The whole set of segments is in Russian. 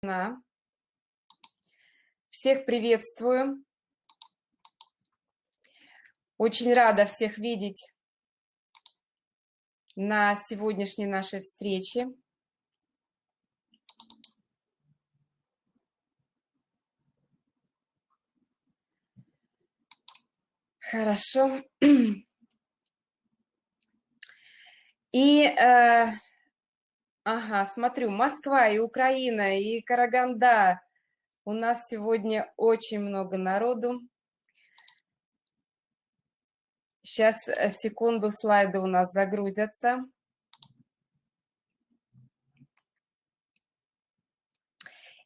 На. Всех приветствую. Очень рада всех видеть на сегодняшней нашей встрече. Хорошо. И э, Ага, смотрю, Москва и Украина, и Караганда. У нас сегодня очень много народу. Сейчас, э, секунду, слайды у нас загрузятся.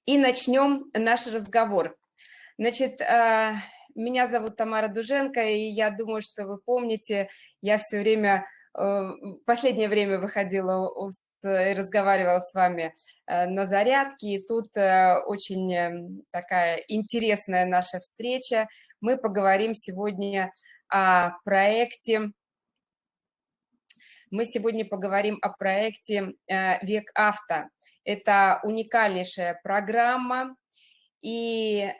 И начнем наш разговор. Значит, э, меня зовут Тамара Дуженко, и я думаю, что вы помните, я все время последнее время выходила и разговаривала с вами э, на зарядке, и тут э, очень эм, такая интересная наша встреча. Мы поговорим сегодня о проекте, мы сегодня поговорим о проекте «Век авто». Это уникальнейшая программа, и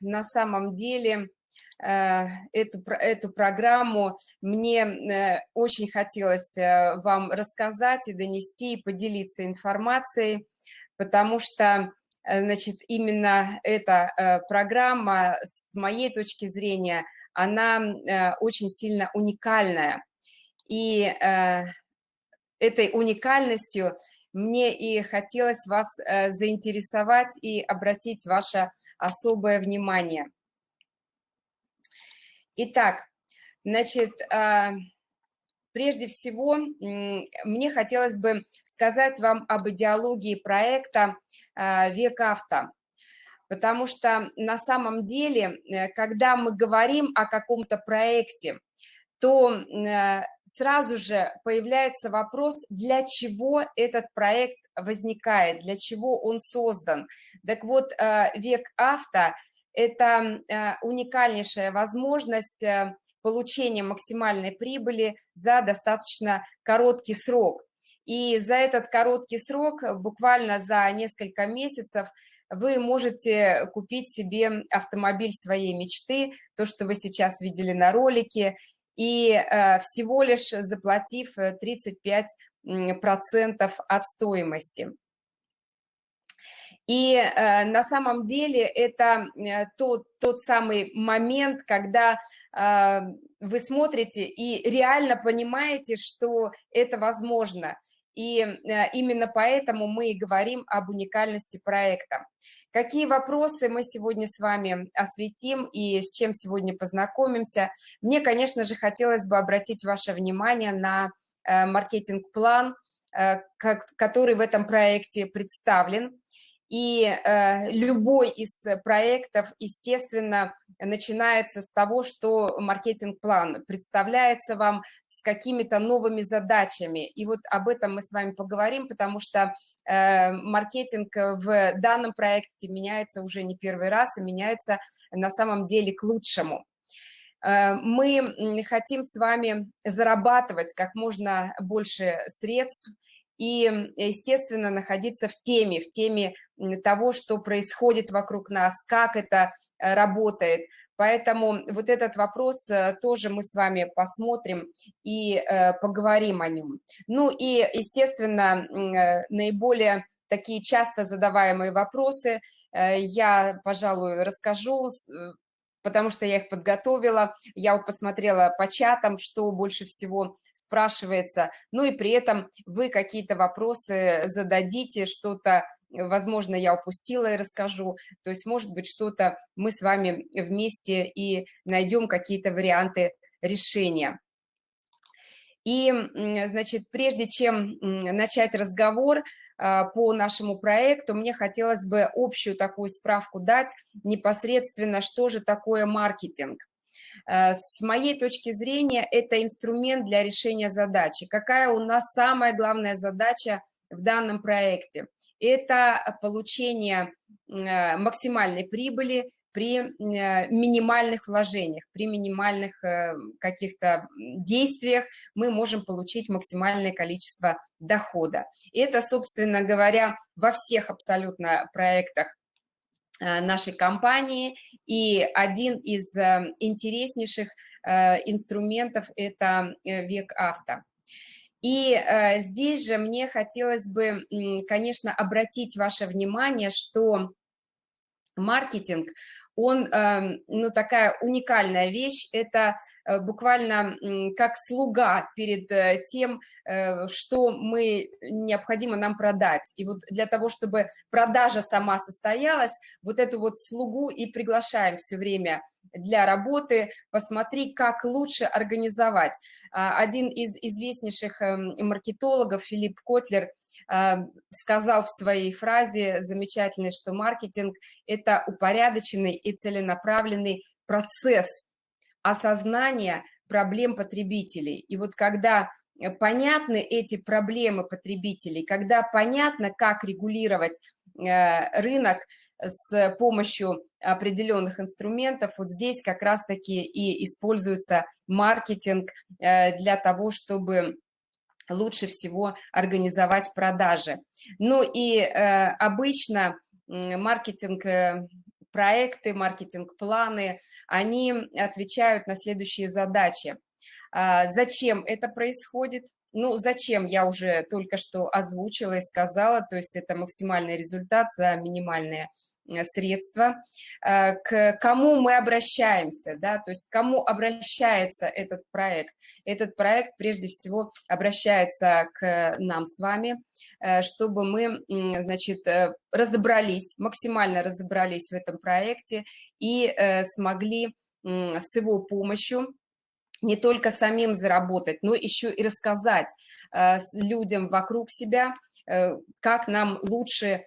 на самом деле Э, эту, эту программу мне э, очень хотелось э, вам рассказать и донести, и поделиться информацией, потому что значит, именно эта программа, с моей точки зрения, она очень сильно уникальная. И этой уникальностью мне и хотелось вас заинтересовать и обратить ваше особое внимание – Итак, значит, а, прежде всего, мне хотелось бы сказать вам об идеологии проекта а, «Век авто», потому что на самом деле, э, когда мы говорим о каком-то проекте, то э, сразу же появляется вопрос, для чего этот проект возникает, для чего он создан. Так вот, э, «Век авто» Это э, уникальнейшая возможность э, получения максимальной прибыли за достаточно короткий срок. И за этот короткий срок, буквально за несколько месяцев, вы можете купить себе автомобиль своей мечты, то, что вы сейчас видели на ролике, и э, всего лишь заплатив 35% от стоимости. И э, на самом деле это э, тот, тот самый момент, когда э, вы смотрите и реально понимаете, что это возможно. И э, именно поэтому мы и говорим об уникальности проекта. Какие вопросы мы сегодня с вами осветим и с чем сегодня познакомимся? Мне, конечно же, хотелось бы обратить ваше внимание на э, маркетинг-план, э, который в этом проекте представлен. И э, любой из проектов, естественно, начинается с того, что маркетинг-план представляется вам с какими-то новыми задачами. И вот об этом мы с вами поговорим, потому что э, маркетинг в данном проекте меняется уже не первый раз и меняется на самом деле к лучшему э, мы хотим с вами зарабатывать как можно больше средств и, естественно, находиться в теме, в теме того, что происходит вокруг нас, как это э, работает. Поэтому вот этот вопрос э, тоже мы с вами посмотрим и э, поговорим о нем. Ну и, естественно, наиболее такие часто задаваемые вопросы я, пожалуй, расскажу потому что я их подготовила, я посмотрела по чатам, что больше всего спрашивается, ну и при этом вы какие-то вопросы зададите, что-то, возможно, я упустила и расскажу, то есть, может быть, что-то мы с вами вместе и найдем какие-то варианты решения. И, значит, прежде чем начать разговор, по нашему проекту, мне хотелось бы общую такую справку дать непосредственно, что же такое маркетинг. А, с моей точки зрения, это инструмент для решения задачи. Какая у нас самая главная задача в данном проекте? Это получение а, максимальной прибыли при минимальных вложениях, при минимальных каких-то действиях мы можем получить максимальное количество дохода. И это, собственно говоря, во всех абсолютно проектах нашей компании. И один из интереснейших инструментов – это век авто. И э, здесь же мне хотелось бы, конечно, обратить ваше внимание, что маркетинг, он, э, ну, такая уникальная вещь, это э, буквально как слуга перед э, тем, э, что мы, необходимо нам продать. И вот для того, чтобы продажа сама состоялась, вот эту вот слугу и приглашаем все время для работы, посмотри, как лучше организовать. А, один из известнейших эм, маркетологов, Филипп Котлер, сказал в своей фразе замечательной, что маркетинг – это упорядоченный и целенаправленный процесс осознания проблем потребителей. И вот когда понятны эти проблемы потребителей, когда понятно, как регулировать э, рынок с помощью определенных инструментов, вот здесь как раз-таки и используется маркетинг э, для того, чтобы лучше всего организовать продажи. Ну и э, обычно маркетинг э, проекты, маркетинг-планы, они отвечают на следующие задачи. А, зачем это происходит? Ну, зачем, я уже только что озвучила и сказала, то есть это максимальный результат за минимальные средства, э, к кому мы обращаемся, да, то есть к кому обращается этот проект. Этот проект прежде всего обращается к нам с вами, э, чтобы мы, значит, разобрались, максимально разобрались в этом проекте и смогли с его помощью не только самим заработать, но еще и рассказать людям вокруг себя, как нам лучше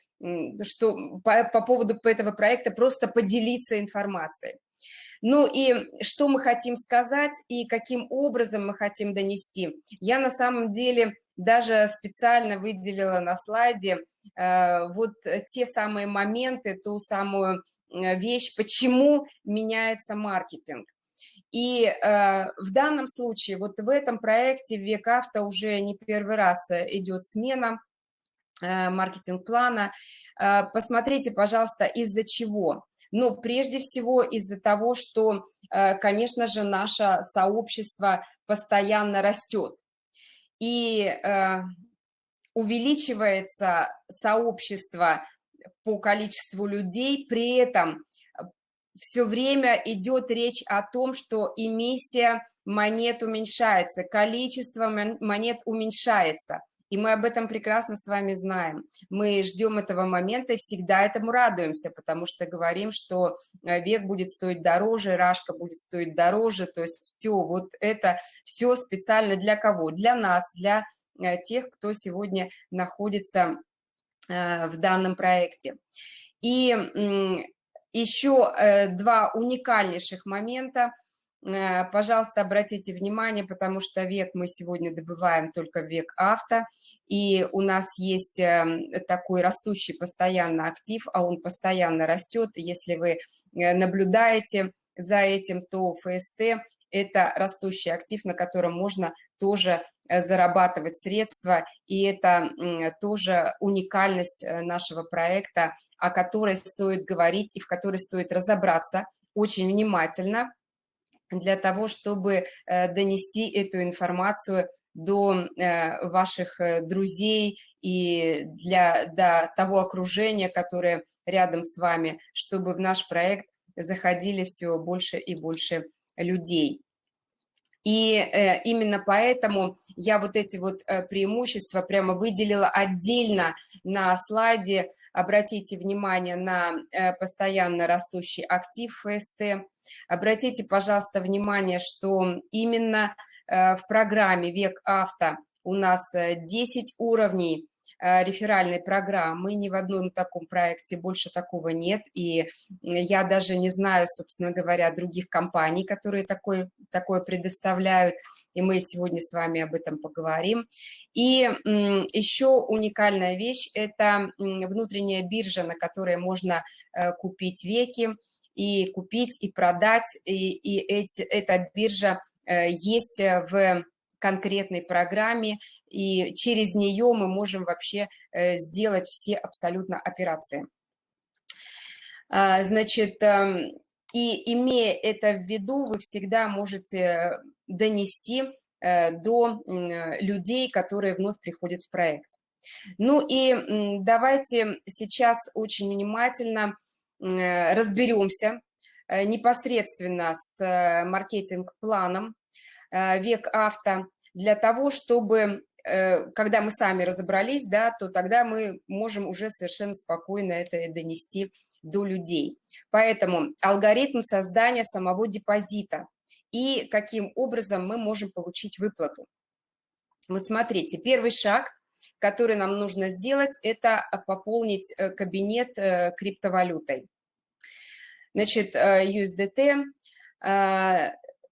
что по, по поводу этого проекта просто поделиться информацией. Ну и что мы хотим сказать и каким образом мы хотим донести. Я на самом деле даже специально выделила на слайде э, вот те самые моменты, ту самую э, вещь, почему меняется маркетинг. И э, в данном случае, вот в этом проекте «Век авто» уже не первый раз э, идет смена маркетинг-плана. Э, посмотрите, пожалуйста, из-за чего. Но прежде всего из-за того, что, э, конечно же, наше сообщество постоянно растет. И увеличивается сообщество по количеству людей, при этом все время идет речь о том, что эмиссия монет уменьшается, количество монет уменьшается – и мы об этом прекрасно с вами знаем. Мы ждем этого момента и всегда этому радуемся, потому что говорим, что э, век будет стоить дороже, рашка будет стоить дороже, то есть все, вот это все специально для кого? Для нас, для э, тех, кто сегодня находится э, в данном проекте. И еще два уникальнейших момента – пожалуйста, обратите внимание, потому что век мы сегодня добываем только век авто, и у нас есть эм, такой растущий постоянно актив, а он постоянно растет. Если вы э, наблюдаете за этим, то ФСТ – это растущий актив, на котором можно тоже э, зарабатывать средства, и это тоже уникальность нашего проекта, о которой стоит говорить и в которой стоит разобраться очень внимательно, для того, чтобы э, донести эту информацию до э, ваших э, друзей и для до того окружения, которое рядом с вами, чтобы в наш проект заходили все больше и больше людей. И э, именно поэтому я вот эти вот э, преимущества прямо выделила отдельно на слайде. Обратите внимание на э, постоянно растущий актив ФСТ. Обратите, пожалуйста, внимание, что именно в программе «Век авто» у нас 10 уровней реферальной программы, ни в одном таком проекте больше такого нет, и я даже не знаю, собственно говоря, других компаний, которые такое, такое предоставляют, и мы сегодня с вами об этом поговорим. И еще уникальная вещь – это внутренняя биржа, на которой можно э, купить веки, и купить, и продать, и, и эти, эта биржа есть в конкретной программе, и через нее мы можем вообще сделать все абсолютно операции. А, значит, эм, и имея это в виду, вы всегда можете донести э, до людей, которые вновь приходят в проект. Ну и давайте сейчас очень внимательно э, разберемся э, непосредственно с маркетинг-планом «Век авто» для того, чтобы, когда мы сами разобрались, да, то тогда мы можем уже совершенно спокойно это донести до людей. Поэтому алгоритм создания самого депозита и каким образом мы можем получить выплату. Вот смотрите, первый шаг, который нам нужно сделать, это пополнить э, кабинет э, криптовалютой. Значит, э, USDT,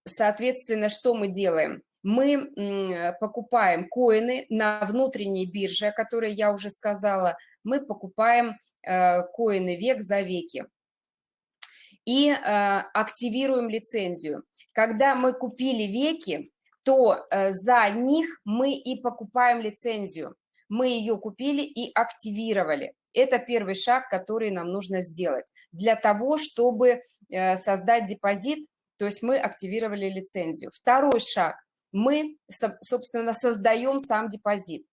соответственно, что мы делаем? Мы покупаем коины на внутренней бирже, о которой я уже сказала, мы покупаем Э, коины век за веки. И э, активируем лицензию. Когда мы купили веки, то э, за них мы и покупаем лицензию. Мы ее купили и активировали. Это первый шаг, который нам нужно сделать. Для того, чтобы создать депозит, то есть мы активировали лицензию. Второй шаг. Мы, собственно, создаем сам депозит.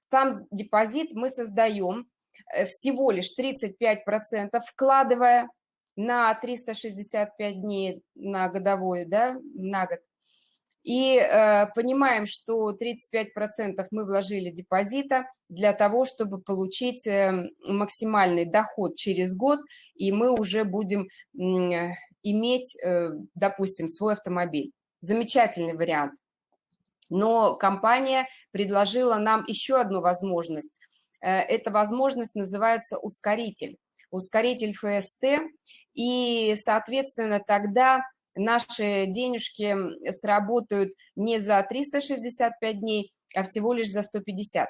Сам депозит мы создаем Э, всего лишь 35%, вкладывая на 365 дней на годовую, да, на год. И э, понимаем, что 35% мы вложили депозита для того, чтобы получить э, максимальный доход через год, и мы уже будем э, иметь, э, допустим, свой автомобиль. Замечательный вариант. Но компания предложила нам еще одну возможность Э, эта возможность называется ускоритель. Ускоритель ФСТ, и, соответственно, тогда наши денежки сработают не за 365 дней, а всего лишь за 150.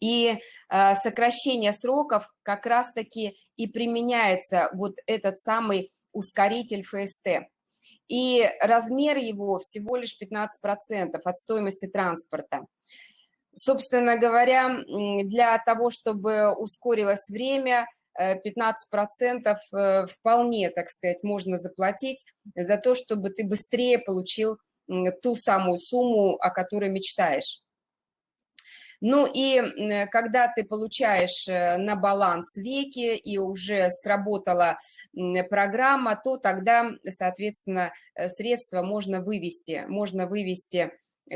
И э, сокращение сроков как раз-таки и применяется вот этот самый ускоритель ФСТ. И размер его всего лишь 15% от стоимости транспорта. Собственно говоря, для того, чтобы ускорилось время, 15% э, э, вполне, так сказать, можно заплатить за то, чтобы ты быстрее получил ту самую сумму, о которой мечтаешь. Ну и когда ты получаешь э, на баланс веки и уже сработала программа, то тогда, соответственно, средства можно вывести. Можно вывести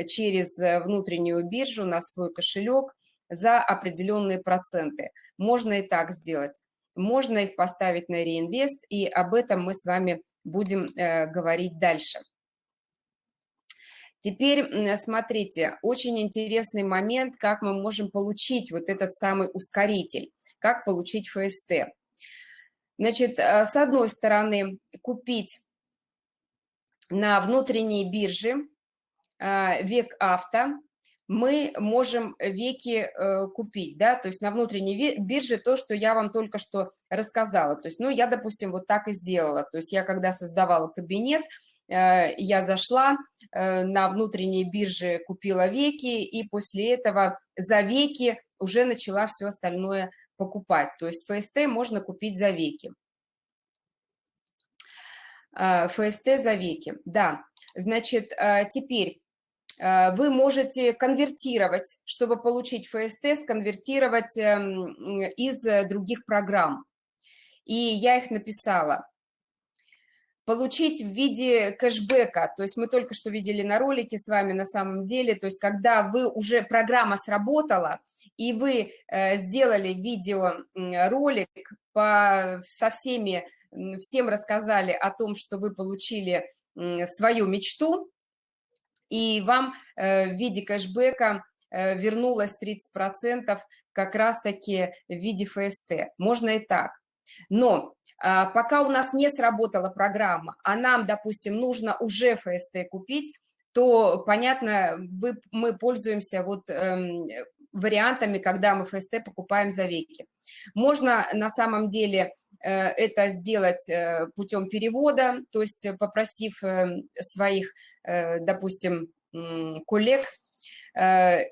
через э, внутреннюю биржу на свой кошелек за определенные проценты. Можно и так сделать. Можно их поставить на реинвест, и об этом мы с вами будем э, говорить дальше. Теперь смотрите, очень интересный момент, как мы можем получить вот этот самый ускоритель, как получить ФСТ. Значит, э, с одной стороны, купить на внутренней бирже а, век авто, мы можем веки э, купить, да, то есть на внутренней бирже то, что я вам только что рассказала. То есть, ну, я, допустим, вот так и сделала. То есть я, когда создавала кабинет, э, я зашла э, на внутренней бирже, купила веки, и после этого за веки уже начала все остальное покупать. То есть ФСТ можно купить за веки. ФСТ за веки, да. Значит, теперь Э, вы можете конвертировать, чтобы получить ФСТ, сконвертировать эм, из э, других программ. И я их написала. Получить в виде кэшбэка, то есть мы только что видели на ролике с вами на самом деле, то есть когда вы уже, программа сработала, и вы э, сделали видеоролик по, со всеми, всем рассказали о том, что вы получили свою мечту, и вам э, в виде кэшбэка э, вернулось 30% как раз-таки в виде ФСТ. Можно и так. Но пока у нас не сработала программа, а нам, допустим, нужно уже ФСТ купить, то, понятно, вы, мы пользуемся вот эм, вариантами, когда мы ФСТ покупаем за веки. Можно на самом деле это сделать путем перевода, то есть попросив своих, допустим, коллег,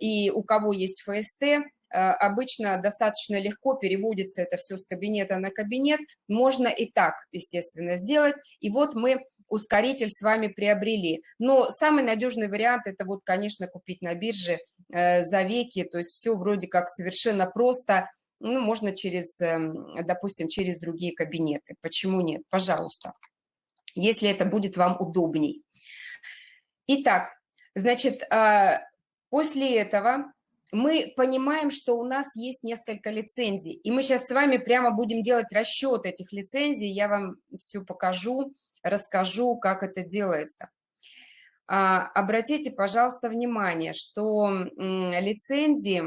и у кого есть ФСТ, Э, обычно достаточно легко переводится это все с кабинета на кабинет. Можно и так, естественно, сделать. И вот мы ускоритель с вами приобрели. Но самый надежный вариант – это вот, конечно, купить на бирже э, за веки. То есть все вроде как совершенно просто. Ну, можно через, эм, допустим, через другие кабинеты. Почему нет? Пожалуйста, если это будет вам удобней. Итак, значит, э, после этого мы понимаем, что у нас есть несколько лицензий, и мы сейчас с вами прямо будем делать расчет этих лицензий, я вам все покажу, расскажу, как это делается. А, обратите, пожалуйста, внимание, что лицензии,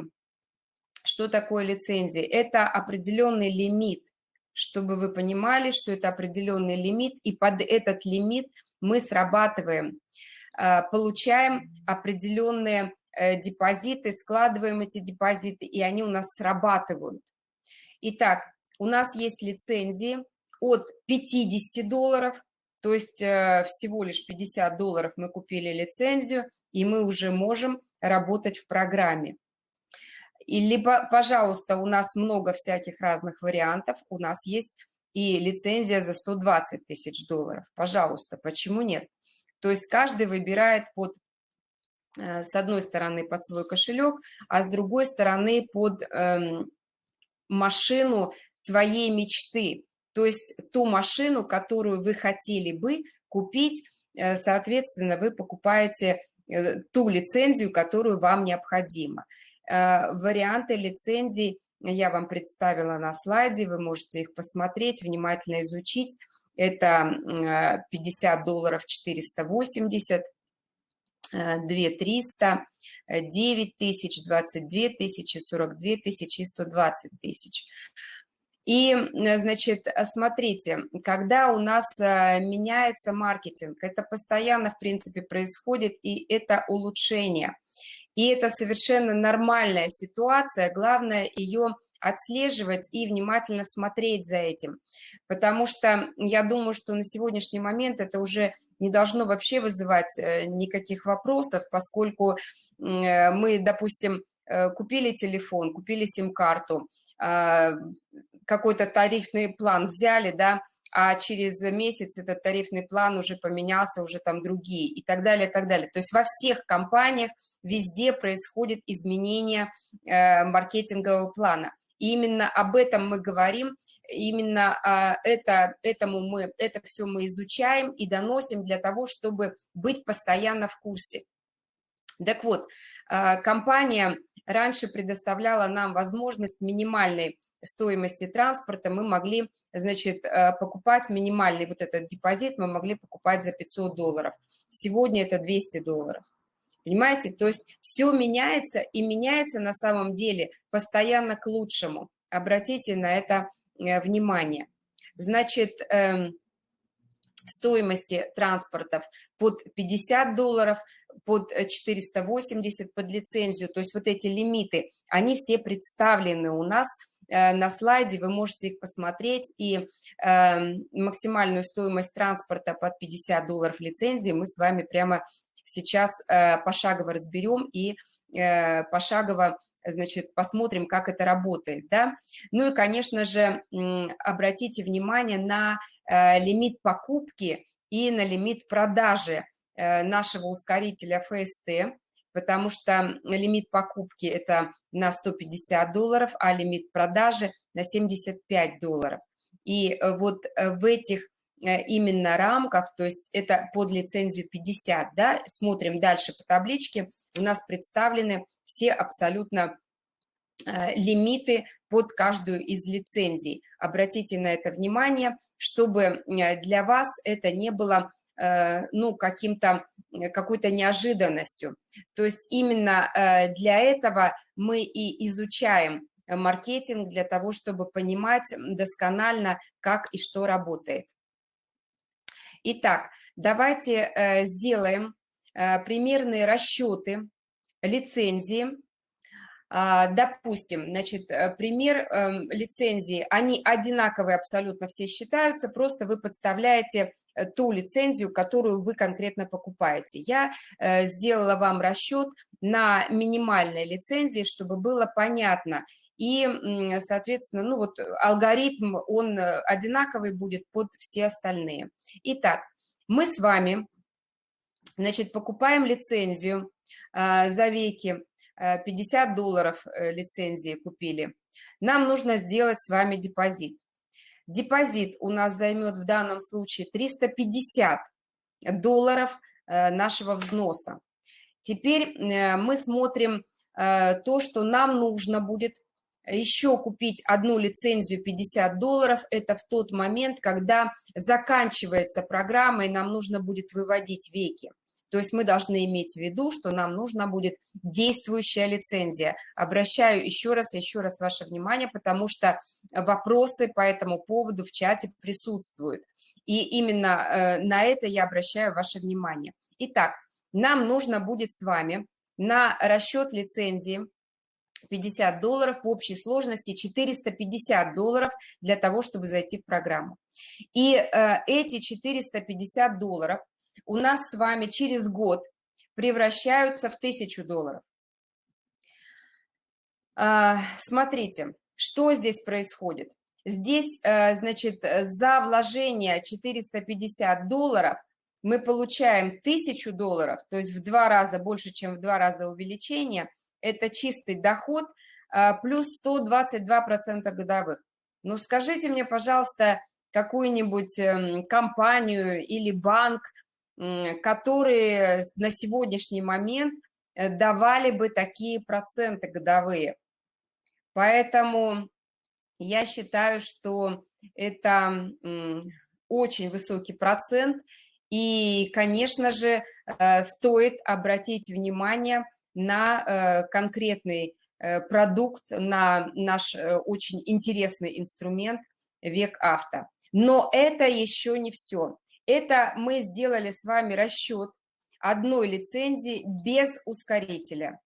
что такое лицензии? Это определенный лимит, чтобы вы понимали, что это определенный лимит, и под этот лимит мы срабатываем, а, получаем определенные депозиты, складываем эти депозиты, и они у нас срабатывают. Итак, у нас есть лицензии от 50 долларов, то есть э, всего лишь 50 долларов мы купили лицензию, и мы уже можем работать в программе. И либо, пожалуйста, у нас много всяких разных вариантов, у нас есть и лицензия за 120 тысяч долларов. Пожалуйста, почему нет? То есть каждый выбирает под Э, с одной стороны под свой кошелек, а с другой стороны под эм, машину своей мечты, то есть ту машину, которую вы хотели бы купить, э, соответственно, вы покупаете э, ту лицензию, которую вам необходима. Варианты лицензий я вам представила на слайде, вы можете их посмотреть, внимательно изучить. Это 50 долларов 480, 2 300, 9 тысяч, 22 тысячи, 42 тысячи и 120 тысяч. И, значит, смотрите, когда у нас э, меняется маркетинг, это постоянно, в принципе, происходит, и это улучшение. И это совершенно нормальная ситуация, главное ее отслеживать и внимательно смотреть за этим. Потому что я думаю, что на сегодняшний момент это уже не должно вообще вызывать э, никаких вопросов, поскольку э, мы, допустим, э, купили телефон, купили сим-карту, а, какой-то тарифный план взяли, да, а через месяц этот тарифный план уже поменялся, уже там другие и так далее, и так далее. То есть во всех компаниях везде происходит изменение маркетингового плана. И именно об этом мы говорим, именно а, это, этому мы, это все мы изучаем и доносим для того, чтобы быть постоянно в курсе. Так вот, а, компания раньше предоставляла нам возможность минимальной стоимости транспорта, мы могли, значит, а, покупать минимальный вот этот депозит, мы могли покупать за 500 долларов. Сегодня это 200 долларов. Понимаете? То есть все меняется и меняется на самом деле постоянно к лучшему. Обратите на это э, внимание. Значит, эм, стоимости транспортов под 50 долларов, под 480 под лицензию, то есть вот эти лимиты, они все представлены у нас э, на слайде, вы можете их посмотреть, и э, максимальную стоимость транспорта под 50 долларов лицензии мы с вами прямо сейчас э, пошагово разберем и э, пошагово, значит, посмотрим, как это работает, да. Ну и, конечно же, обратите внимание на э, лимит покупки и на лимит продажи нашего ускорителя ФСТ, потому что лимит покупки это на 150 долларов, а лимит продажи на 75 долларов. И вот в этих Э, именно рамках, то есть это под лицензию 50, да, смотрим дальше по табличке, у нас представлены все абсолютно э, лимиты под каждую из лицензий. Обратите на это внимание, чтобы э, для вас это не было ну, каким-то, какой-то неожиданностью. То есть именно для этого мы и изучаем маркетинг, для того, чтобы понимать досконально, как и что работает. Итак, давайте э, сделаем э, примерные расчеты лицензии допустим, значит, э, пример эм, лицензии, они одинаковые абсолютно все считаются, просто вы подставляете э, ту лицензию, которую вы конкретно покупаете. Я э, сделала вам расчет на минимальной лицензии, чтобы было понятно. И, соответственно, ну вот алгоритм, он одинаковый будет под все остальные. Итак, мы с вами, значит, покупаем лицензию за веки 50 э, долларов э, лицензии купили, нам нужно сделать с вами депозит. Депозит у нас займет в данном случае 350 долларов э, нашего взноса. Теперь мы смотрим то, что нам нужно будет еще купить одну лицензию 50 долларов. Это в тот момент, когда заканчивается программа, и нам нужно будет выводить веки. То есть мы должны иметь в виду, что нам нужна будет действующая лицензия. Обращаю еще раз, еще раз ваше внимание, потому что вопросы по этому поводу в чате присутствуют. И именно э, на это я обращаю ваше внимание. Итак, нам нужно будет с вами на расчет лицензии 50 долларов, в общей сложности 450 долларов для того, чтобы зайти в программу. И э, эти 450 долларов у нас с вами через год превращаются в тысячу долларов. А, смотрите, что здесь происходит. Здесь, э, значит, за вложение 450 долларов мы получаем 1000 долларов, то есть в два раза больше, чем в два раза увеличение. Это чистый доход а, плюс 122% годовых. Ну, скажите мне, пожалуйста, какую-нибудь эм, компанию или банк, которые на сегодняшний момент э, давали бы такие проценты годовые. Поэтому я считаю, что это очень высокий процент, и, конечно же, э, стоит обратить внимание на э, конкретный продукт, на наш очень интересный инструмент «Век авто». Но это еще не все. Это мы сделали с вами расчет одной лицензии без ускорителя.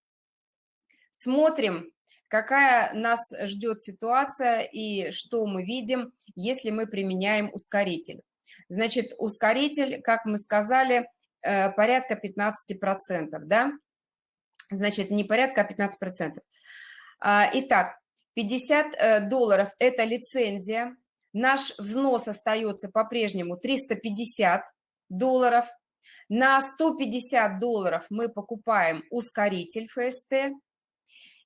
Смотрим, какая нас ждет ситуация и что мы видим, если мы применяем ускоритель. Значит, ускоритель, как мы сказали, э, порядка 15%, да? Значит, не порядка, а 15%. А, итак, 50 э, долларов – это лицензия, Наш взнос остается по-прежнему 350 долларов. На 150 долларов мы покупаем ускоритель ФСТ.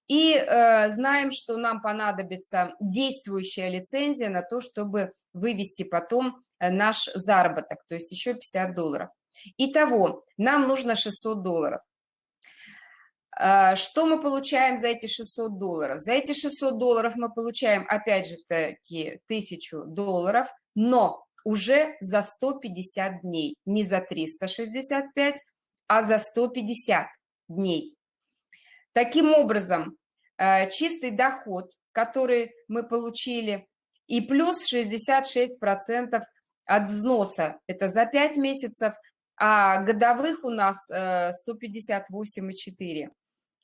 И э, знаем, что нам понадобится действующая лицензия на то, чтобы вывести потом э, наш заработок, то есть еще 50 долларов. Итого, нам нужно 600 долларов. А, что мы получаем за эти 600 долларов? За эти 600 долларов мы получаем, опять же таки, 1000 долларов, но уже за 150 дней, не за 365, а за 150 дней. Таким образом, а, чистый доход, который мы получили, и плюс 66% от взноса, это за 5 месяцев, а годовых у нас 158,4.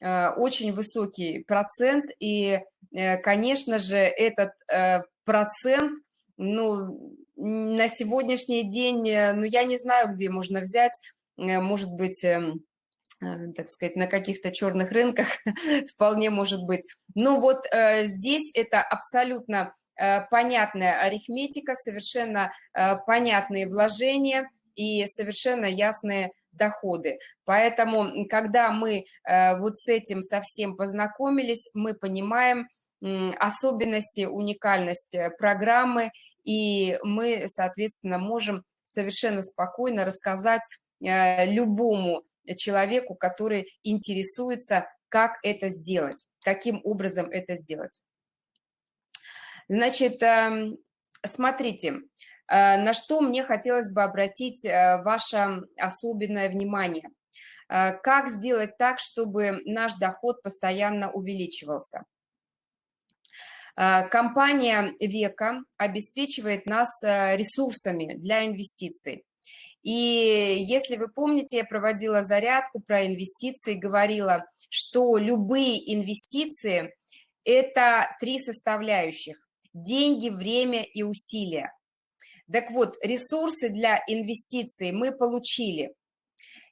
Э, очень высокий процент, и, э, конечно же, этот э, процент, ну, на сегодняшний день, ну, я не знаю, где можно взять, может быть, эм, так сказать, на каких-то черных рынках, вполне может быть. Но вот здесь это абсолютно понятная арифметика, совершенно понятные вложения и совершенно ясные доходы. Поэтому, когда мы э, вот с этим совсем познакомились, мы понимаем особенности, уникальность э, программы, и мы, соответственно, можем совершенно спокойно рассказать э, любому человеку, который интересуется, как это сделать, каким образом это сделать. Значит, эм, смотрите, на что мне хотелось бы обратить э, ваше особенное внимание. Э, как сделать так, чтобы наш доход постоянно увеличивался? Компания Века обеспечивает нас ресурсами для инвестиций. И если вы помните, я проводила зарядку про инвестиции, говорила, что любые инвестиции – это три составляющих – деньги, время и усилия. Так вот, ресурсы для инвестиций мы получили.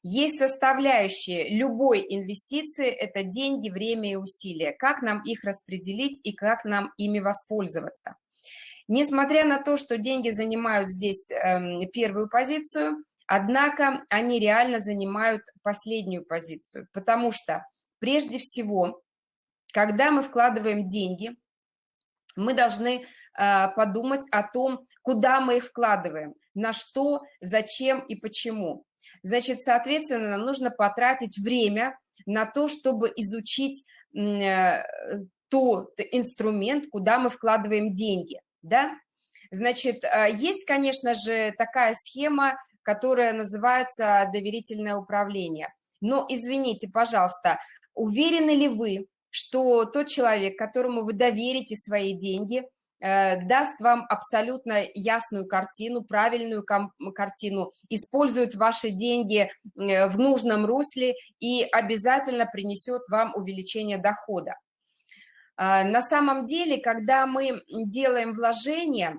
Есть составляющие любой инвестиции – это деньги, время и усилия. Как нам их распределить и как нам ими воспользоваться? Несмотря на то, что деньги занимают здесь э, первую позицию, однако они реально занимают последнюю позицию, потому что прежде всего, когда мы вкладываем деньги, мы должны э, подумать о том, куда мы их вкладываем, на что, зачем и почему. Значит, соответственно, нам нужно потратить время на то, чтобы изучить э, тот инструмент, куда мы вкладываем деньги да? Значит, а, есть, конечно же, такая схема, которая называется доверительное управление. Но, извините, пожалуйста, уверены ли вы, что тот человек, которому вы доверите свои деньги, э, даст вам абсолютно ясную картину, правильную картину, использует ваши деньги э, в нужном русле и обязательно принесет вам увеличение дохода. А, на самом деле, когда мы делаем вложение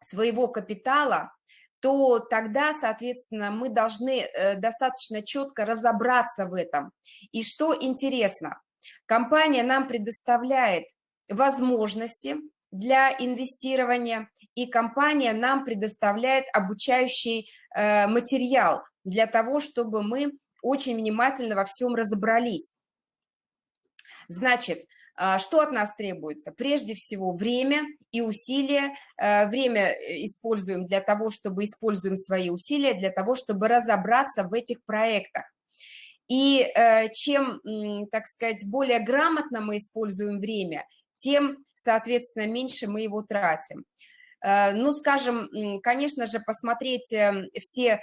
своего капитала, то тогда, соответственно, мы должны э, достаточно четко разобраться в этом. И что интересно, компания нам предоставляет возможности для инвестирования, и компания нам предоставляет обучающий э, материал для того, чтобы мы очень внимательно во всем разобрались. Значит, а, что от нас требуется? Прежде всего время и усилия. Э, время э, используем для того, чтобы используем свои усилия, для того, чтобы разобраться в этих проектах. И э, чем, так сказать, более грамотно мы используем время, тем, соответственно, меньше мы его тратим. Ну, скажем, конечно же, посмотреть все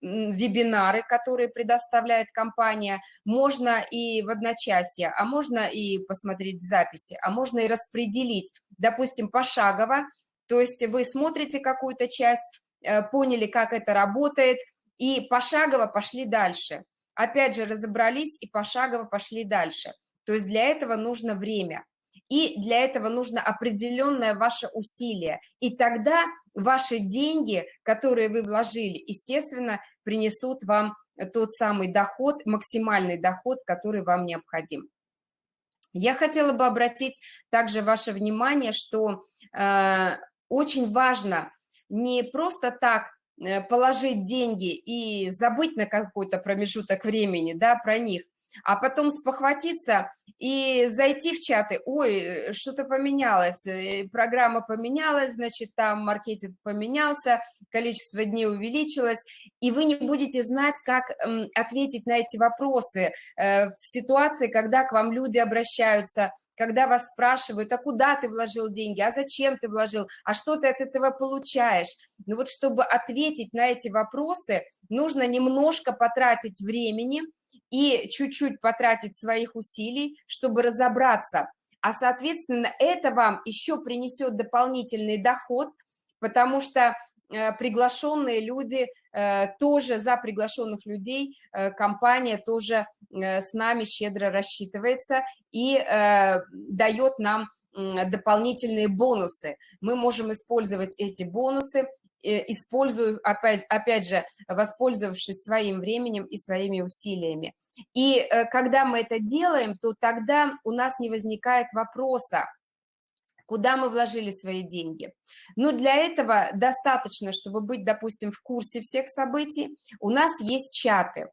вебинары, которые предоставляет компания, можно и в одночасье, а можно и посмотреть в записи, а можно и распределить, допустим, пошагово, то есть вы смотрите какую-то часть, э, поняли, как это работает, и пошагово пошли дальше. Опять же, разобрались и пошагово пошли дальше. То есть для этого нужно время. И для этого нужно определенное ваше усилие. И тогда ваши деньги, которые вы вложили, естественно, принесут вам тот самый доход, максимальный доход, который вам необходим. Я хотела бы обратить также ваше внимание, что э, очень важно не просто так положить деньги и забыть на какой-то промежуток времени да, про них, а потом спохватиться и зайти в чаты, ой, что-то поменялось, э, программа поменялась, значит, там маркетинг поменялся, количество дней увеличилось, и вы не будете знать, как ответить на эти вопросы э, в ситуации, когда к вам люди обращаются, когда вас спрашивают, а куда ты вложил деньги, а зачем ты вложил, а что ты от этого получаешь. Ну вот чтобы ответить на эти вопросы, нужно немножко потратить времени, и чуть-чуть потратить своих усилий, чтобы разобраться. А, соответственно, это вам еще принесет дополнительный доход, потому что э, приглашенные люди, тоже за приглашенных людей э, компания тоже с нами щедро рассчитывается и дает нам дополнительные бонусы. Мы можем использовать эти бонусы Э, использую, опять, опять же, воспользовавшись своим временем и своими усилиями. И э, когда мы это делаем, то тогда у нас не возникает вопроса, куда мы вложили свои деньги. Но для этого достаточно, чтобы быть, допустим, в курсе всех событий, у нас есть чаты.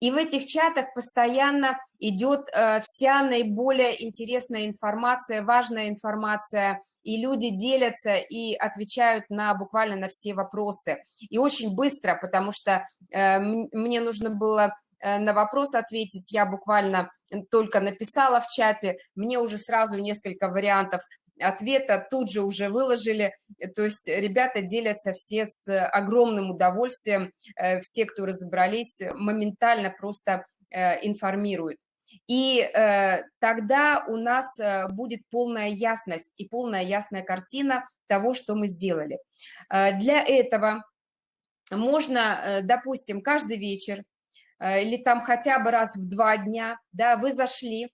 И в этих чатах постоянно идет э, вся наиболее интересная информация, важная информация, и люди делятся и отвечают на буквально на все вопросы. И очень быстро, потому что э, мне нужно было э, на вопрос ответить, я буквально только написала в чате, мне уже сразу несколько вариантов ответа тут же уже выложили, то есть ребята делятся все с огромным удовольствием, э, все, кто разобрались, моментально просто э, информируют. И э, тогда у нас будет полная ясность и полная ясная картина того, что мы сделали. Для этого можно, допустим, каждый вечер или там хотя бы раз в два дня, да, вы зашли,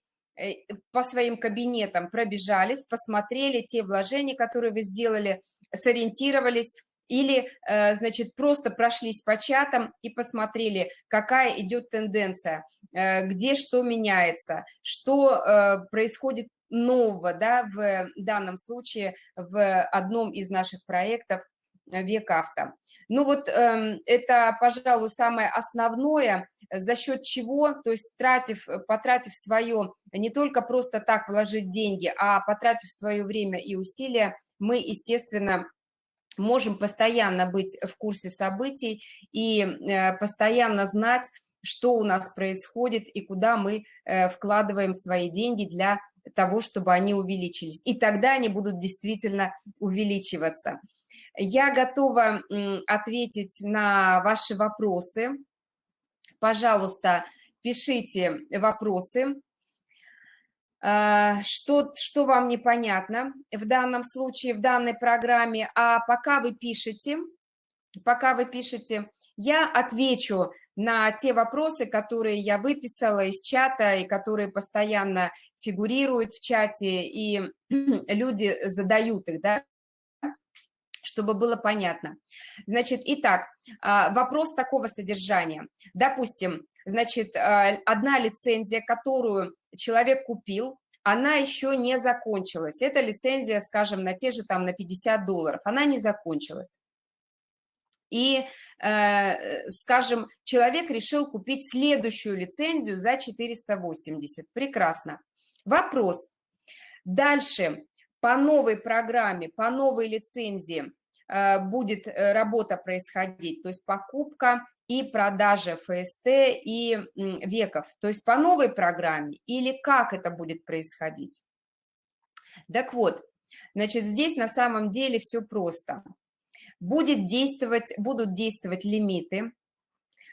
по своим кабинетам пробежались, посмотрели те вложения, которые вы сделали, сориентировались, или, э, значит, просто прошлись по чатам и посмотрели, какая идет тенденция, э, где что меняется, что э, происходит нового, да, в данном случае в одном из наших проектов «Век авто». Ну вот эм, это, пожалуй, самое основное, за счет чего, то есть тратив, потратив свое, не только просто так вложить деньги, а потратив свое время и усилия, мы, естественно, можем постоянно быть в курсе событий и э, постоянно знать, что у нас происходит и куда мы э, вкладываем свои деньги для того, чтобы они увеличились. И тогда они будут действительно увеличиваться. Я готова ответить на ваши вопросы. Пожалуйста, пишите вопросы. А, что, что вам непонятно в данном случае, в данной программе. А пока вы пишете, пока вы пишете, я отвечу на те вопросы, которые я выписала из чата и которые постоянно фигурируют в чате, и люди задают их, да, чтобы было понятно. Значит, итак, а, вопрос такого содержания. Допустим, значит, а, одна лицензия, которую человек купил, она еще не закончилась. Это лицензия, скажем, на те же там на 50 долларов, она не закончилась. И, э, скажем, человек решил купить следующую лицензию за 480. Прекрасно. Вопрос. Дальше по новой программе, по новой лицензии э, будет э, работа происходить, то есть покупка и продажа ФСТ и веков, то есть по новой программе или как это будет происходить. Так вот, значит, здесь на самом деле все просто. Будет действовать, будут действовать лимиты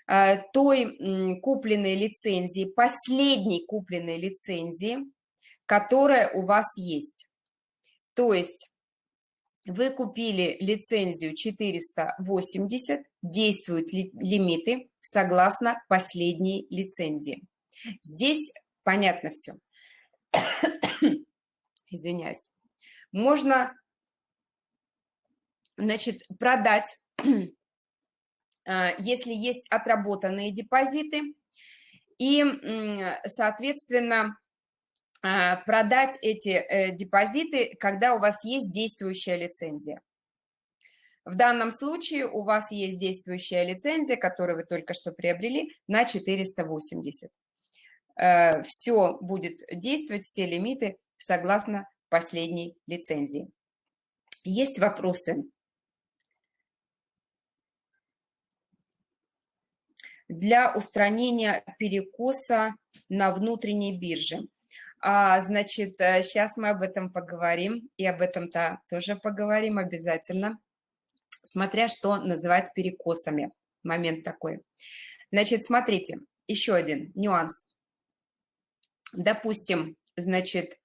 э, той купленной лицензии, последней купленной лицензии, которая у вас есть. То есть вы купили лицензию 480, действуют ли, лимиты согласно последней лицензии. Здесь понятно все. Извиняюсь. Можно, значит, продать, а, если есть отработанные депозиты, и, соответственно, продать эти э, депозиты, когда у вас есть действующая лицензия. В данном случае у вас есть действующая лицензия, которую вы только что приобрели, на 480. Э, все будет действовать, все лимиты согласно последней лицензии. Есть вопросы? Для устранения перекоса на внутренней бирже – а, значит, сейчас э, мы об этом поговорим, и об этом-то тоже поговорим обязательно, смотря что называть перекосами. Момент такой. Значит, смотрите, еще один нюанс. Допустим, значит,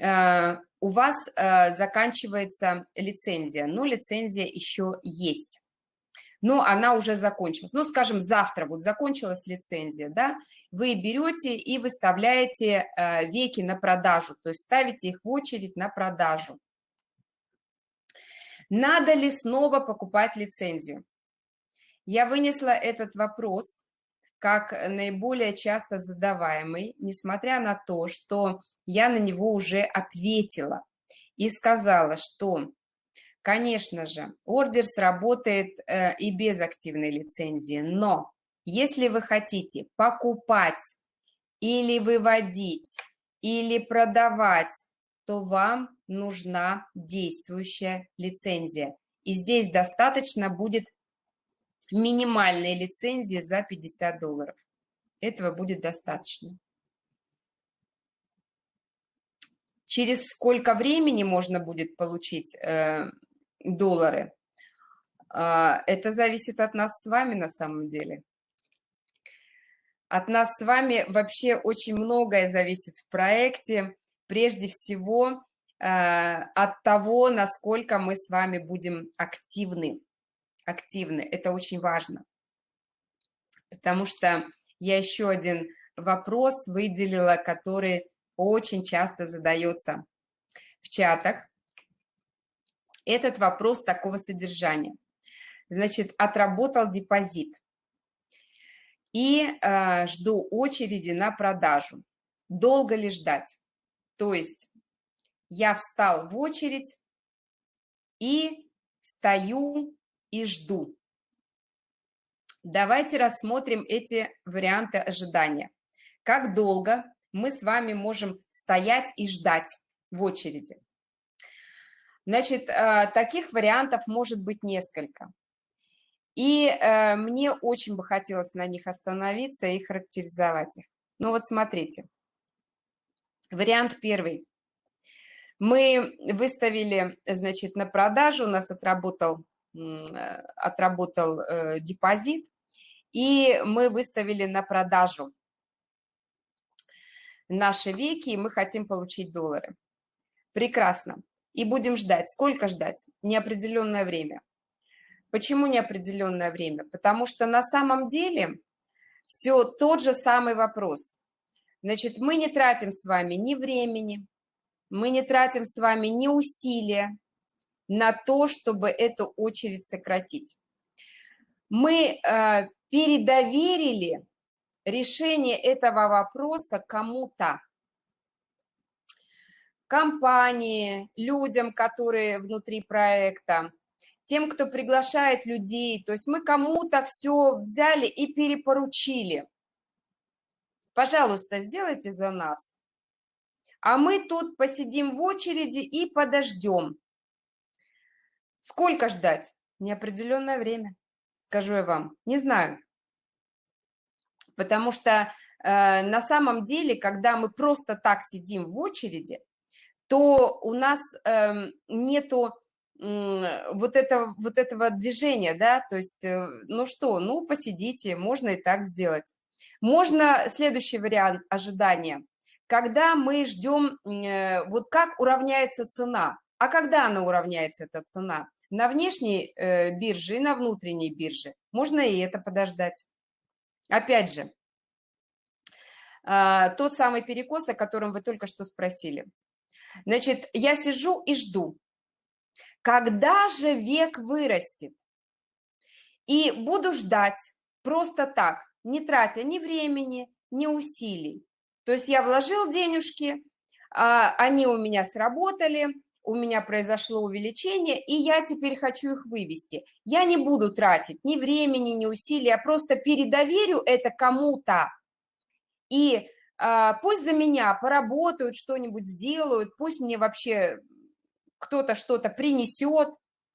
э, у вас э, заканчивается лицензия, но лицензия еще есть но она уже закончилась. Ну, скажем, завтра вот закончилась лицензия, да, вы берете и выставляете э, веки на продажу, то есть ставите их в очередь на продажу. Надо ли снова покупать лицензию? Я вынесла этот вопрос как наиболее часто задаваемый, несмотря на то, что я на него уже ответила и сказала, что Конечно же, ордер сработает э, и без активной лицензии, но если вы хотите покупать или выводить, или продавать, то вам нужна действующая лицензия. И здесь достаточно будет минимальной лицензии за 50 долларов. Этого будет достаточно. Через сколько времени можно будет получить э, доллары. А, это зависит от нас с вами на самом деле. От нас с вами вообще очень многое зависит в проекте. Прежде всего а, от того, насколько мы с вами будем активны. активны. Это очень важно. Потому что я еще один вопрос выделила, который очень часто задается в чатах. Этот вопрос такого содержания. Значит, отработал депозит и э, жду очереди на продажу. Долго ли ждать? То есть я встал в очередь и стою и жду. Давайте рассмотрим эти варианты ожидания. Как долго мы с вами можем стоять и ждать в очереди? Значит, э, таких вариантов может быть несколько. И э, мне очень бы хотелось на них остановиться и характеризовать их. Ну вот смотрите. Вариант первый. Мы выставили, значит, на продажу, у нас отработал, э, отработал э, депозит, и мы выставили на продажу наши веки, и мы хотим получить доллары. Прекрасно. И будем ждать. Сколько ждать? Неопределенное время. Почему неопределенное время? Потому что на самом деле все тот же самый вопрос. Значит, мы не тратим с вами ни времени, мы не тратим с вами ни усилия на то, чтобы эту очередь сократить. Мы э, передоверили решение этого вопроса кому-то. Компании, людям, которые внутри проекта, тем, кто приглашает людей. То есть мы кому-то все взяли и перепоручили. Пожалуйста, сделайте за нас. А мы тут посидим в очереди и подождем. Сколько ждать? Неопределенное время, скажу я вам. Не знаю. Потому что э, на самом деле, когда мы просто так сидим в очереди, то у нас э, нету вот, это, вот этого движения, да, то есть, э, ну что, ну посидите, можно и так сделать. Можно следующий вариант ожидания, когда мы ждем, э, вот как уравняется цена, а когда она уравняется, эта цена? На внешней э, бирже и на внутренней бирже. Можно и это подождать. Опять же, а, тот самый перекос, о котором вы только что спросили. Значит, я сижу и жду. Когда же век вырастет? И буду ждать просто так, не тратя ни времени, ни усилий. То есть я вложил денежки, а, они у меня сработали, у меня произошло увеличение, и я теперь хочу их вывести. Я не буду тратить ни времени, ни усилий, я просто передоверю это кому-то. И пусть за меня поработают, что-нибудь сделают, пусть мне вообще кто-то что-то принесет,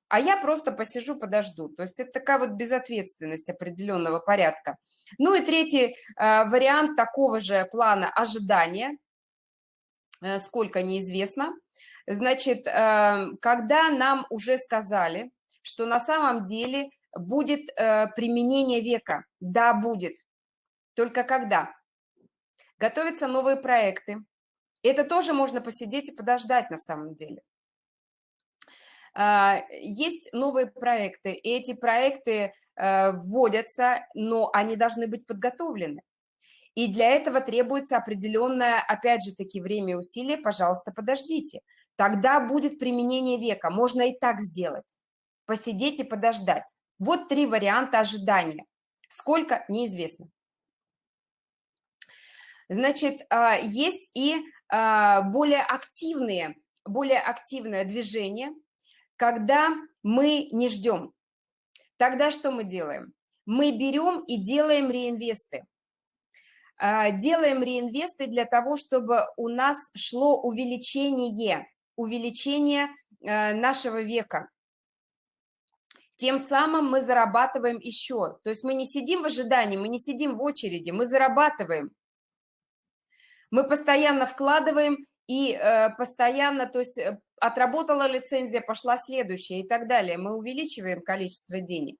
а я просто посижу, подожду. То есть это такая вот безответственность определенного порядка. Ну и третий э, вариант такого же плана ожидания, э, сколько неизвестно. Значит, э, когда нам уже сказали, что на самом деле будет э, применение века, да, будет. Только когда? Готовятся новые проекты. Это тоже можно посидеть и подождать на самом деле. А, есть новые проекты, и эти проекты э, вводятся, но они должны быть подготовлены. И для этого требуется определенное, опять же таки, время и усилия, пожалуйста, подождите. Тогда будет применение века, можно и так сделать. Посидеть и подождать. Вот три варианта ожидания. Сколько, неизвестно. Значит, а, есть и а, более активные, более активное движение – когда мы не ждем. Тогда что мы делаем? Мы берем и делаем реинвесты. А, делаем реинвесты для того, чтобы у нас шло увеличение, увеличение нашего века. Тем самым мы зарабатываем еще. То есть мы не сидим в ожидании, мы не сидим в очереди, мы зарабатываем. Мы постоянно вкладываем и э, постоянно, то есть э, отработала лицензия, пошла следующая и так далее. Мы увеличиваем количество денег.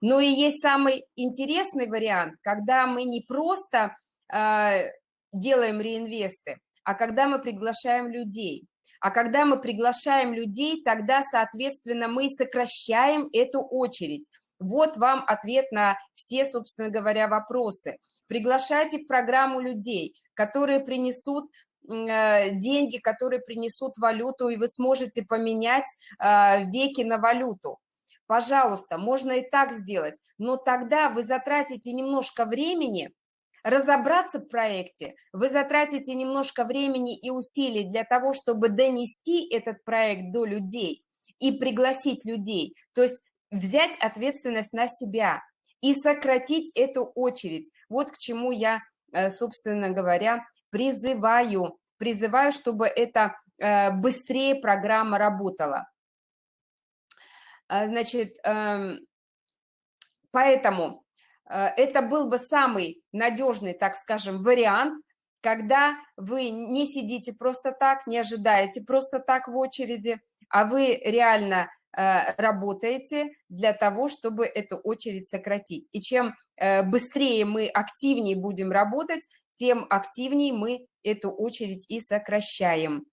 Но и есть самый интересный вариант, когда мы не просто э, делаем реинвесты, а когда мы приглашаем людей. А когда мы приглашаем людей, тогда, соответственно, мы сокращаем эту очередь. Вот вам ответ на все, собственно говоря, вопросы. Приглашайте в программу людей, которые принесут э, деньги, которые принесут валюту, и вы сможете поменять э, веки на валюту. Пожалуйста, можно и так сделать, но тогда вы затратите немножко времени, разобраться в проекте, вы затратите немножко времени и усилий для того, чтобы донести этот проект до людей и пригласить людей. То есть взять ответственность на себя и сократить эту очередь. Вот к чему я, собственно говоря, призываю. Призываю, чтобы эта э, быстрее программа работала. А, значит, эм, поэтому э, это был бы самый надежный, так скажем, вариант, когда вы не сидите просто так, не ожидаете просто так в очереди, а вы реально Э, работаете для того, чтобы эту очередь сократить. И чем э, быстрее мы активнее будем работать, тем активнее мы эту очередь и сокращаем.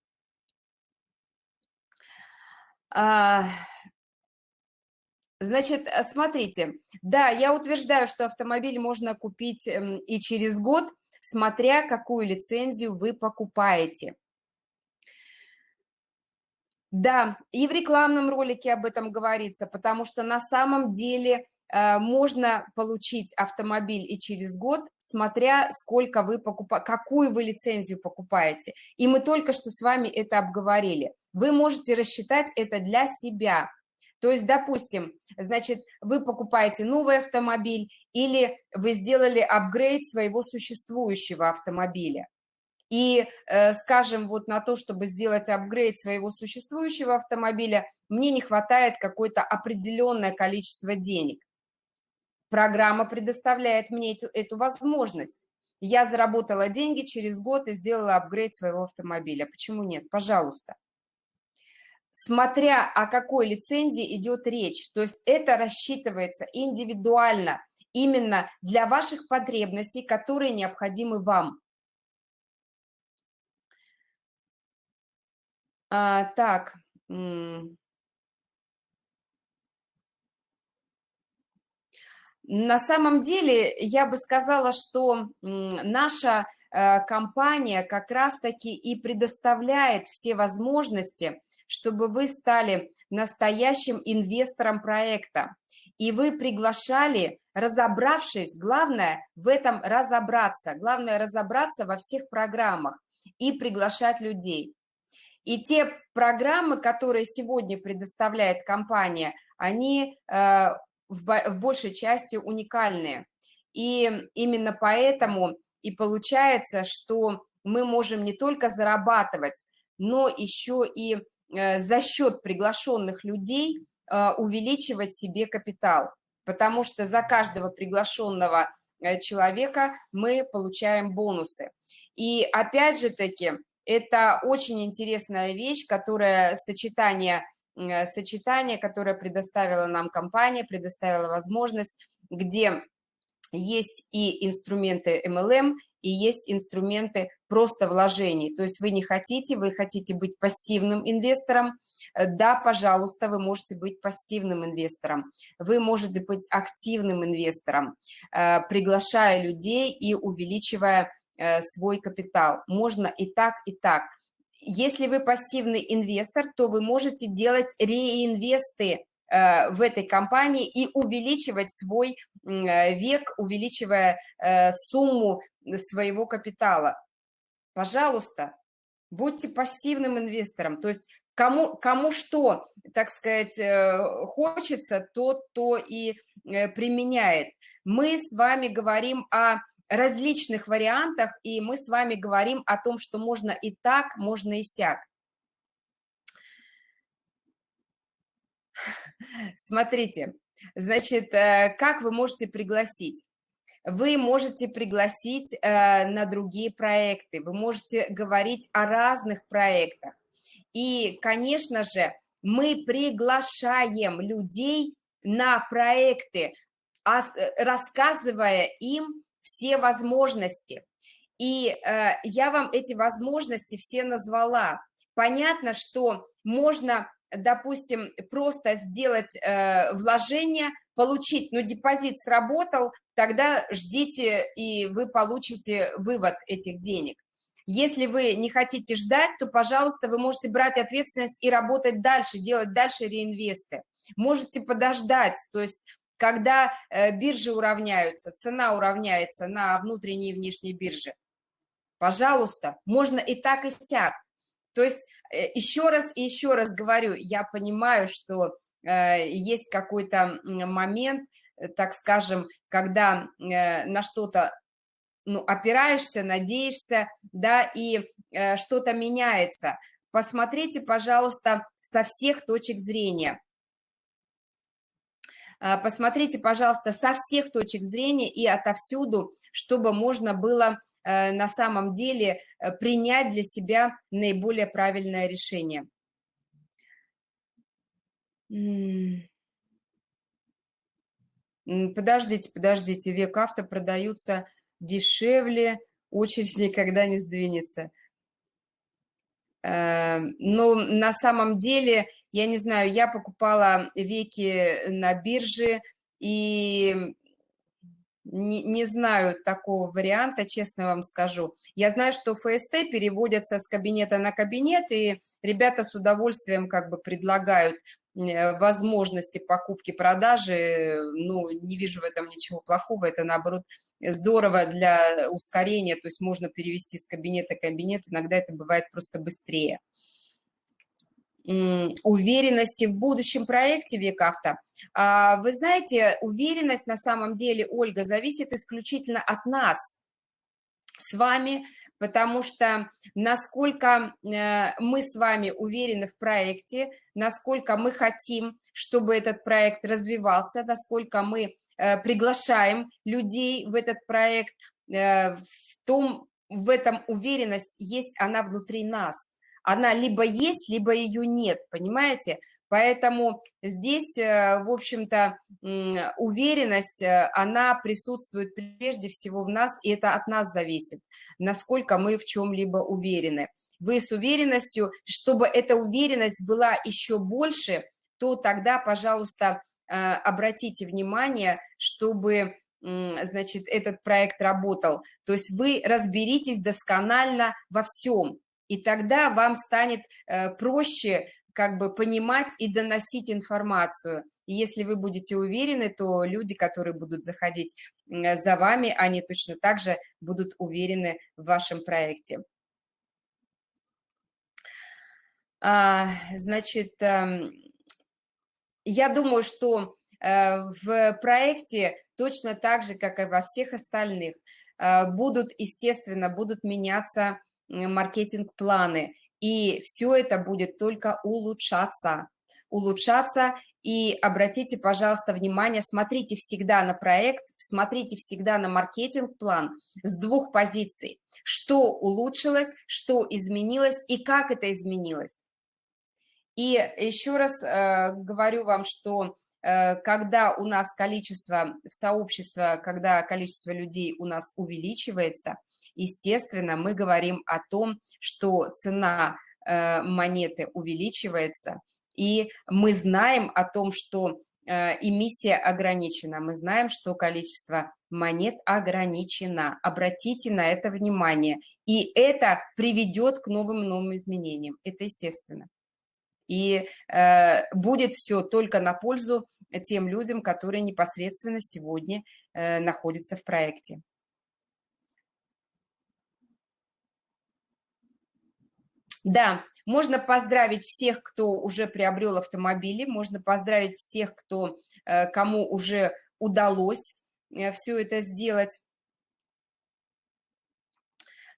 А, значит, э, смотрите, да, я утверждаю, что автомобиль можно купить эм, и через год, смотря какую лицензию вы покупаете. Да, и в рекламном ролике об этом говорится, потому что на самом деле э, можно получить автомобиль и через год, смотря сколько вы покупаете, какую вы лицензию покупаете. И мы только что с вами это обговорили. Вы можете рассчитать это для себя. То есть, допустим, значит, вы покупаете новый автомобиль или вы сделали апгрейд своего существующего автомобиля. И, э, скажем, вот на то, чтобы сделать апгрейд своего существующего автомобиля, мне не хватает какое-то определенное количество денег. Программа предоставляет мне эту, эту возможность. Я заработала деньги через год и сделала апгрейд своего автомобиля. Почему нет? Пожалуйста. Смотря о какой лицензии идет речь, то есть это рассчитывается индивидуально, именно для ваших потребностей, которые необходимы вам. А, так. На самом деле, я бы сказала, что наша э, компания как раз-таки и предоставляет все возможности, чтобы вы стали настоящим инвестором проекта. И вы приглашали, разобравшись, главное в этом разобраться, главное разобраться во всех программах и приглашать людей. И те программы, которые сегодня предоставляет компания, они э, в большей части уникальные. И именно поэтому и получается, что мы можем не только зарабатывать, но еще и э, за счет приглашенных людей э, увеличивать себе капитал. Потому что за каждого приглашенного человека мы получаем бонусы. И опять же таки, это очень интересная вещь, которая сочетание, э, сочетание, которое предоставила нам компания, предоставила возможность, где есть и инструменты MLM, и есть инструменты просто вложений. То есть вы не хотите, вы хотите быть пассивным инвестором, э, да, пожалуйста, вы можете быть пассивным инвестором, вы можете быть активным инвестором, э, приглашая людей и увеличивая свой капитал. Можно и так, и так. Если вы пассивный инвестор, то вы можете делать реинвесты э, в этой компании и увеличивать свой э, век, увеличивая сумму своего капитала. Пожалуйста, будьте пассивным инвестором, то есть кому, кому что, так сказать, хочется, тот то и применяет. Мы с вами говорим о различных вариантах, и мы с вами говорим о том, что можно и так, можно и сяк. Смотрите, значит, э, как вы можете пригласить? Вы можете пригласить э, на другие проекты, вы можете говорить о разных проектах. И, конечно же, мы приглашаем людей на проекты, э, рассказывая им все возможности. И э, я вам эти возможности все назвала. понятно, что можно, допустим, просто сделать э, вложение, получить, ну, депозит сработал, тогда ждите, и вы получите вывод этих денег. Если вы не хотите ждать, то, пожалуйста, вы можете брать ответственность и работать дальше, делать дальше реинвесты. Можете подождать, то есть когда э, биржи уравняются, цена уравняется на внутренней и внешней бирже. Пожалуйста, можно и так, и сяк. То есть э, еще раз и еще раз говорю, я понимаю, что э, есть какой-то момент, так скажем, когда на что-то ну, опираешься, надеешься, да, и что-то меняется. Посмотрите, пожалуйста, со всех точек зрения. А, посмотрите, пожалуйста, со всех точек зрения и отовсюду, чтобы можно было э, на самом деле э, принять для себя наиболее правильное решение. Подождите, подождите, век авто продаются дешевле, очередь никогда не сдвинется. Эм, но на самом деле я не знаю, я покупала веки на бирже и не, не знаю такого варианта, честно вам скажу. Я знаю, что ФСТ переводятся с кабинета на кабинет, и ребята с удовольствием как бы предлагают э, возможности покупки, продажи. Ну, не вижу в этом ничего плохого, это наоборот здорово для ускорения, то есть можно перевести с кабинета в кабинет, иногда это бывает просто быстрее уверенности в будущем проекте Векавто. А, вы знаете, уверенность на самом деле, Ольга, зависит исключительно от нас с вами, потому что насколько э, мы с вами уверены в проекте, насколько мы хотим, чтобы этот проект развивался, насколько мы э, приглашаем людей в этот проект, э, в том, в этом уверенность есть она внутри нас она либо есть, либо ее нет, понимаете? Поэтому здесь, э, в общем-то, уверенность, э, она присутствует прежде всего в нас, и это от нас зависит, насколько мы в чем-либо уверены. Вы с уверенностью, чтобы эта уверенность была еще больше, то тогда, пожалуйста, э, обратите внимание, чтобы значит, этот проект работал. То есть вы разберитесь досконально во всем, и тогда вам станет э, проще как бы понимать и доносить информацию. И если вы будете уверены, то люди, которые будут заходить за вами, они точно так же будут уверены в вашем проекте. А, значит, эм, я думаю, что э, в проекте точно так же, как и во всех остальных, э, будут, естественно, будут меняться маркетинг-планы, и все это будет только улучшаться. Улучшаться, и обратите, пожалуйста, внимание, смотрите всегда на проект, смотрите всегда на маркетинг-план с двух позиций. Что улучшилось, что изменилось и как это изменилось. И еще раз э, говорю вам, что э, когда у нас количество в сообществе, когда количество людей у нас увеличивается – естественно, мы говорим о том, что цена э, монеты увеличивается, и мы знаем о том, что э, эмиссия ограничена, мы знаем, что количество монет ограничено. Обратите на это внимание. И это приведет к новым новым изменениям. Это естественно. И э, будет все только на пользу тем людям, которые непосредственно сегодня э, находятся в проекте. Да, можно поздравить всех, кто уже приобрел автомобили, можно поздравить всех, кто, э, кому уже удалось э, все это сделать.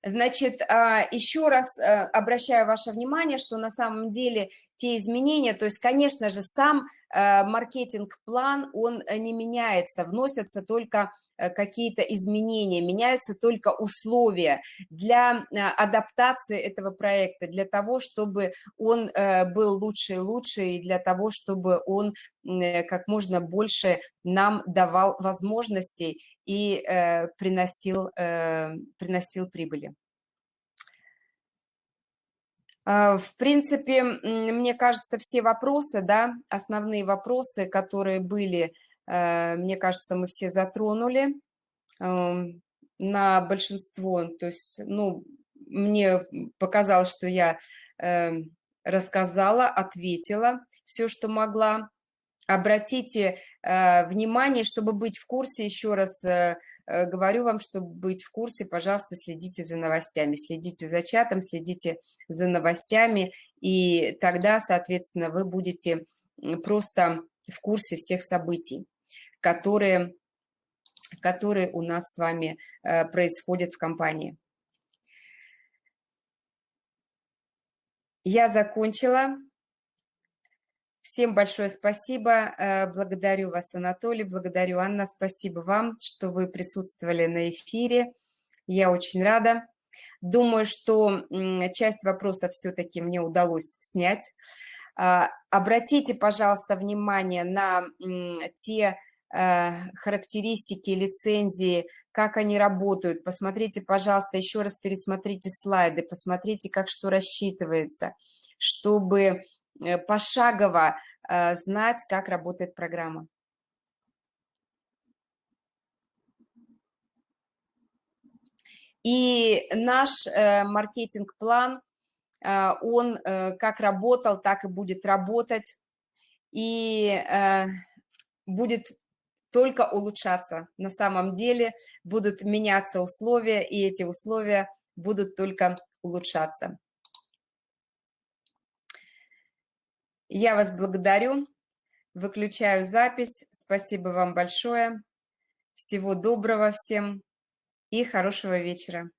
Значит, а, еще раз э, обращаю ваше внимание, что на самом деле те изменения, то есть, конечно же, сам э, маркетинг-план, он э, не меняется, вносятся только какие-то изменения, меняются только условия для адаптации этого проекта, для того, чтобы он был лучше и лучше, и для того, чтобы он как можно больше нам давал возможностей и э, приносил, э, приносил прибыли. А, в принципе, мне кажется, все вопросы, да, основные вопросы, которые были, э, мне кажется, мы все затронули на большинство. То есть, ну, мне показалось, что я эм, рассказала, ответила все, что могла. Обратите э, внимание, чтобы быть в курсе, еще раз э, э, говорю вам, чтобы быть в курсе, пожалуйста, следите за новостями, следите за чатом, следите за новостями, и тогда, соответственно, вы будете просто в курсе всех событий, которые, которые у нас с вами происходят в компании. Я закончила. Всем большое спасибо. Э, благодарю вас, Анатолий, благодарю, Анна. Спасибо вам, что вы присутствовали на эфире. Я очень рада. Думаю, что часть вопросов все-таки мне удалось снять. А, обратите, пожалуйста, внимание на те э, характеристики, лицензии, как они работают. Посмотрите, пожалуйста, еще раз пересмотрите слайды, посмотрите, как что рассчитывается, чтобы пошагово э, знать, как работает программа. И наш э, маркетинг-план, он как работал, так и будет работать, и будет только улучшаться. На самом деле будут меняться условия, и эти условия будут только улучшаться. Я вас благодарю, выключаю запись. Спасибо вам большое. Всего доброго всем и хорошего вечера.